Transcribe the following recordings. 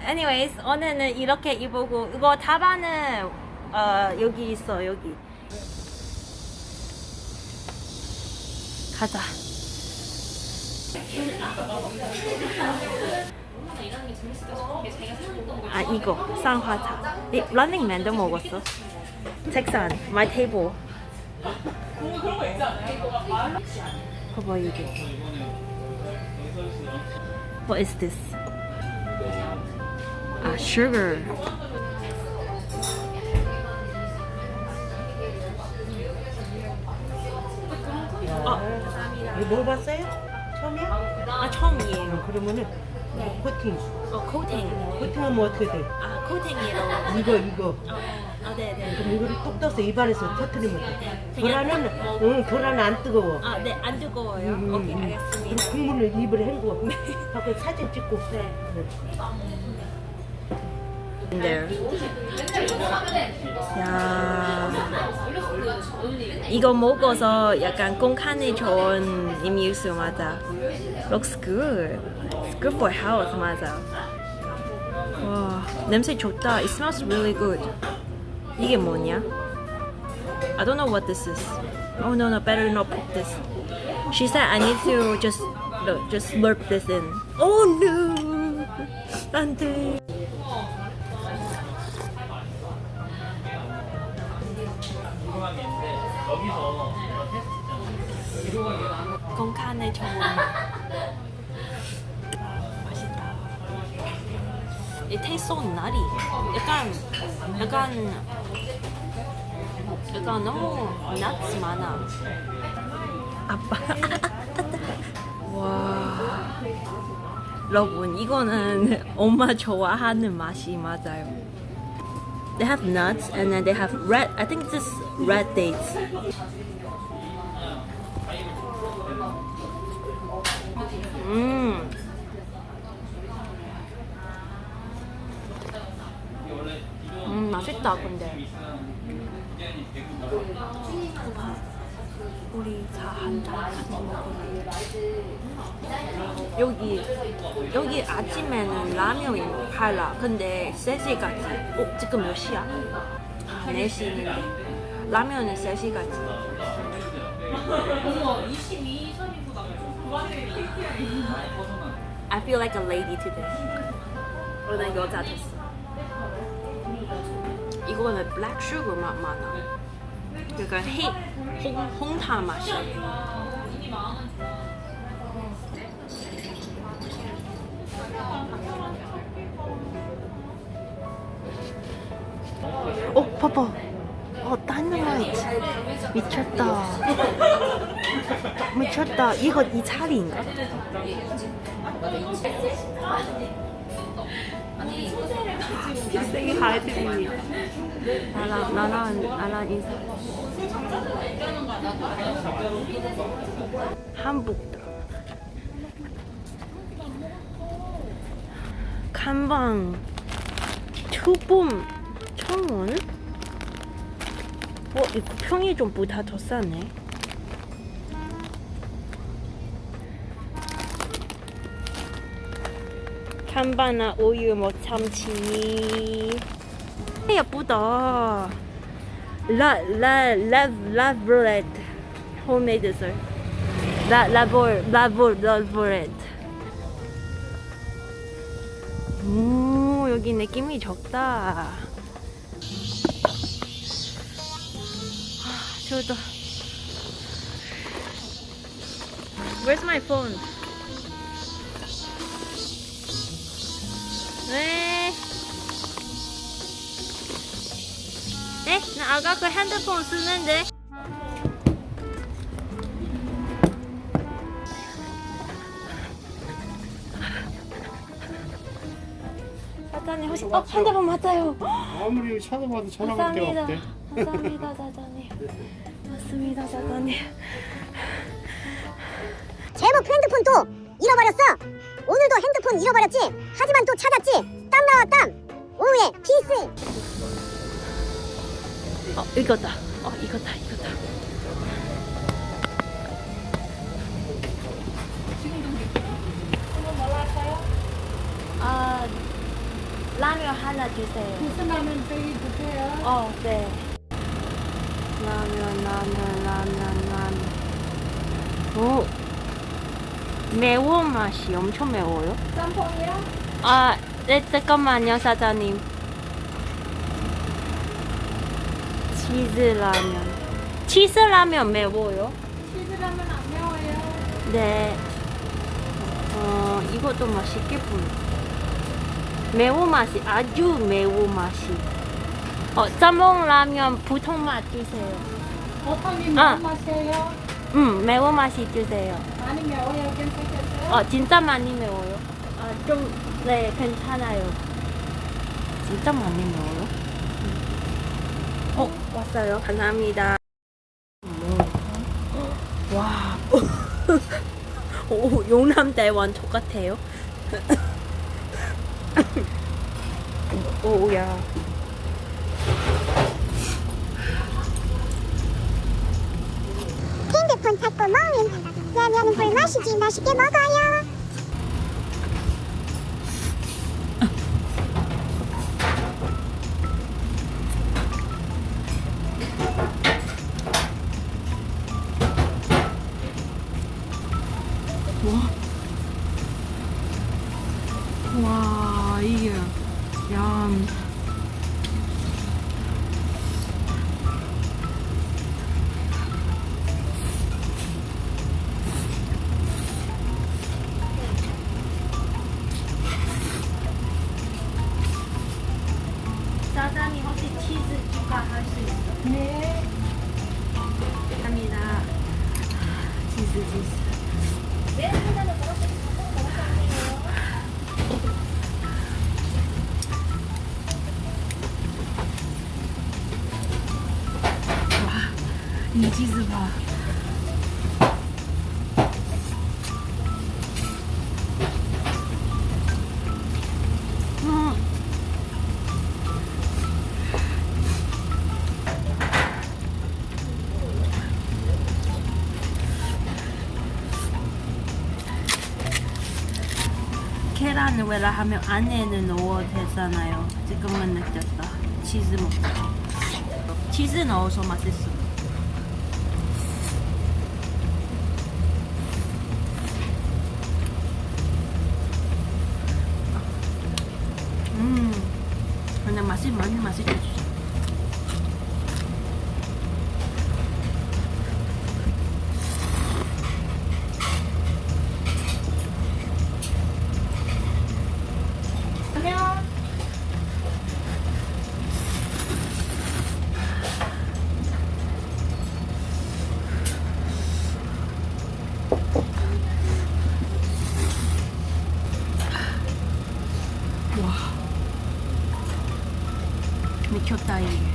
Anyways, 오늘은 이렇게 입고 이거 답안은 어, 여기 있어 여기. 가자. 아 이거 쌍화차. 이 런닝맨도 먹었어. 책상, my table. 봐봐 이게. What is this? 아, sugar. 이거 먹어봤어요? 처음이야? 아 처음이에요. 어, 그러면은 네. 코팅. 어 코팅. 코팅하면 어떻게 돼? 아 코팅이라고. 이거 이거. 어, 아 네 네. 그럼 이거를 뚝 떠서 입안에서 터트리면 돼. 계란은 뭐- 응 계란은 안 뜨거워. 아 네 안 뜨거워요. 음, 오케이 음. 알겠습니다. 그럼 국물을 입을 헹구. 하고 사진 찍고. 네. 네. 야 이거 먹어서 약간 공간이 좋은 음료수 맞아. Looks good. It's good for health 맞아. 와 냄새 좋다. It smells really good. 이게 뭐냐? I don't know what this is. Oh no no better not put this. She said I need to just no, just slurp this in. Oh no. 안돼. 건강에 좋은 It tastes so nutty. 약간 약간 약간 너무 nuts 많아. 아빠. 와. 여러분 이거는 엄마 좋아하는 맛이 맞아요. They have nuts and then they have red. I think this is red dates. 음. 맛있다 근데. 우리 다한잔 같이 먹을래. 여기 여기 아침에는 라면이 팔라. 근데 3시까지. 어 지금 몇 시야? 아, 4시인데 라면은 3시까지. I feel like a lady today. 오늘 여자 됐어. 이거는 black sugar 맛 많아. 그러니까 해, 홍, 홍타 맛이야. 어, 봐봐. 어, 다이너마이트. 미쳤다. 미쳤다. 이거 이 차리인가? 빅생이 하이드니. 나랑, 나랑, 나랑 인사. 한복다. 간방. 초봄 청원? 어, 이거 평이 좀 보다 더 싸네. 간바나 우유 뭐 참치. 예쁘다. 라, 라, 라, 라브레드. 홈메이드 설. 라, 라볼, 라볼. 오, 여기 느낌이 적다. 저도. Where's my phone? 네. 네? 나 아까 그 핸드폰 쓰는데. 사장님 혹시 어 핸드폰 맞아요. 아무리 찾아봐도 전화가 감사합니다. 없대. 감사합니다, 사장님. 맞습니다, 사장님. 제목 핸드폰 또 잃어버렸어. 오늘도 핸드폰 잃어버렸지. 하지만 또 찾았지. 땀 나와 땀. 오후에 피스. 어, 이거다. 어 이거다 이거다. 아 라면 하나 주세요. 무슨 라면 저기 드세요? 어 네. 라면 라면 라면 라면. 오 매운 맛이 엄청 매워요. 짬뽕이요? 아, 네, 잠깐만요, 사장님. 치즈 라면. 치즈 라면 매워요? 치즈 라면 안 매워요. 네. 어, 이것도 맛있게 보여. 매운 맛이, 아주 매운 맛이. 어, 짬뽕 라면 보통 맛 주세요. 보통이 아. 매운 맛이에요? 음, 매운 맛이 주세요. 많이 매워요? 괜찮겠어요? 어, 진짜 많이 매워요. 아, 좀, 네, 괜찮아요. 진짜 많이 매워요. 어, 왔어요. 감사합니다. 음. 와. 오, 용남대원 똑같아요. 오 야. 핸드폰 찾고 먹으면 라면은 불맛이지 맛있게 먹어요. 와, 이게, 양. 치즈 추가할 수 있어요? 네. 감사합니다. 치즈 치즈. 와, 이 치즈 봐. 음. 왜라 하면 안에는 넣어도 되잖아요. 지금은 느꼈다. 치즈 먹자. 치즈 넣어서 맛있어. 음, 그냥 맛이 많이 맛있겠어. 라면. 미쳤다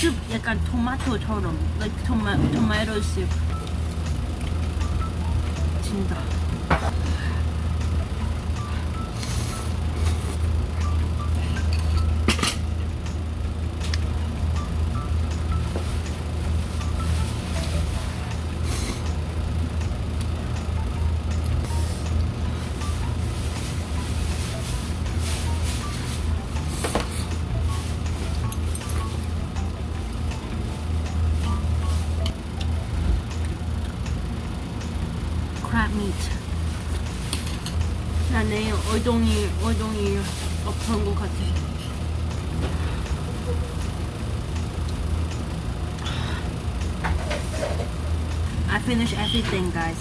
숲 약간 토마토처럼 like 토마토 숲. 진짜 얼동이 얼동이 없던 것 같아 I finished everything, guys.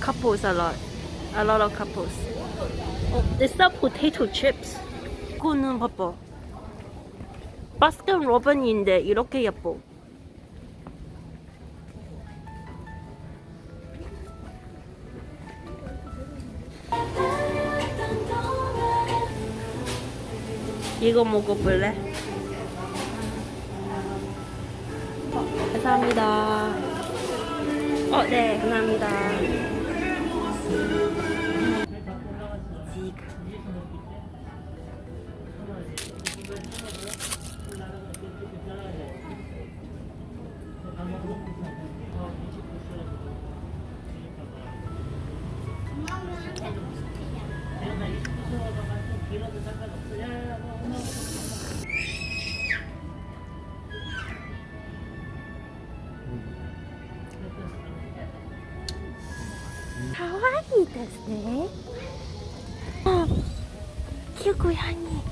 Couples a lot. A lot of couples. Oh, they sell potato chips. 이거는 봐봐. 바스킨 로빈인데 이렇게 예뻐. 이거 먹어볼래? 어, 감사합니다. 어, 네, 감사합니다. 네. 어, 키고양이.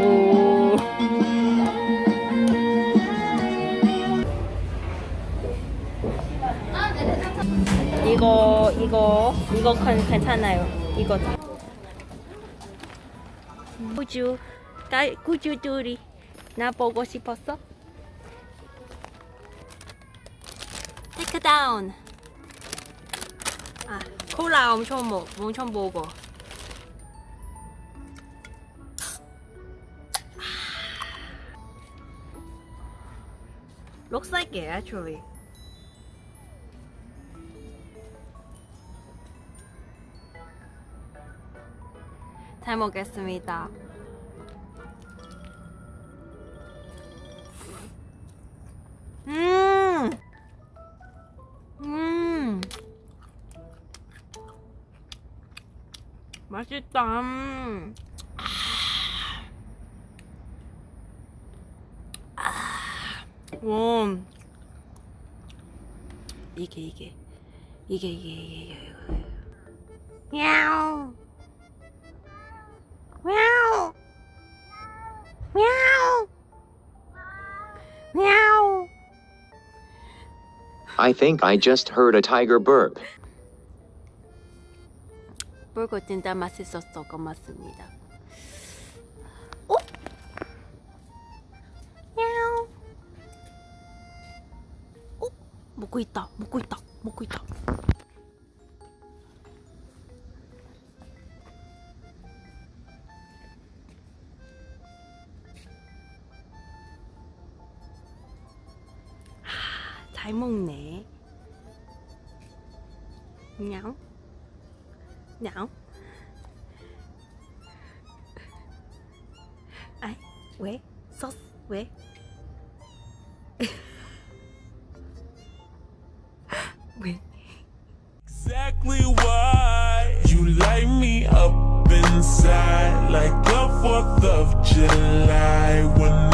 오. 이거 이거 이거 괜- 괜찮아요. 이거. 구주 딸 구주 둘이 나 보고 싶었어? 테이크 다운. 아 콜라 엄청 먹 엄청 먹어. Looks like it actually. 잘 먹겠습니다. 음, 음, 맛있다. 음. 아, 와, 이게 이게 이게 이게 이게 이게. 야옹. Meow. Meow. Meow. I think I just heard a tiger burp. burger 진짜 맛있었어. 고맙습니다. 어? meow. 어? 먹고 있다. 먹고 있다. 먹고 있다. 왜? 소스 왜? 왜? exactly why you light me up inside like the 4th of July.